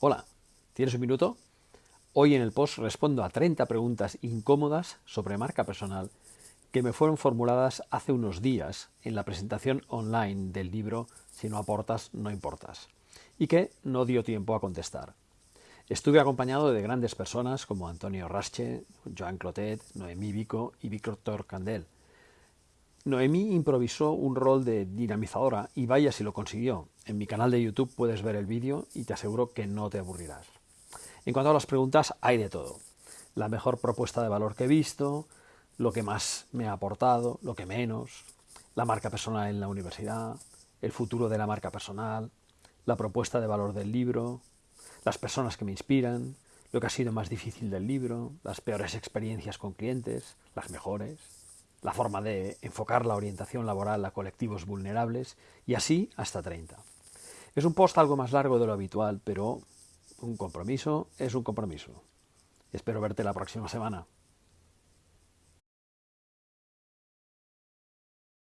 Hola, ¿tienes un minuto? Hoy en el post respondo a 30 preguntas incómodas sobre marca personal que me fueron formuladas hace unos días en la presentación online del libro Si no aportas, no importas, y que no dio tiempo a contestar. Estuve acompañado de grandes personas como Antonio Rasche, Joan Clotet, Noemí Vico y Víctor Candel, Noemí improvisó un rol de dinamizadora y vaya si lo consiguió. En mi canal de YouTube puedes ver el vídeo y te aseguro que no te aburrirás. En cuanto a las preguntas, hay de todo. La mejor propuesta de valor que he visto, lo que más me ha aportado, lo que menos, la marca personal en la universidad, el futuro de la marca personal, la propuesta de valor del libro, las personas que me inspiran, lo que ha sido más difícil del libro, las peores experiencias con clientes, las mejores la forma de enfocar la orientación laboral a colectivos vulnerables y así hasta 30. Es un post algo más largo de lo habitual, pero un compromiso es un compromiso. Espero verte la próxima semana.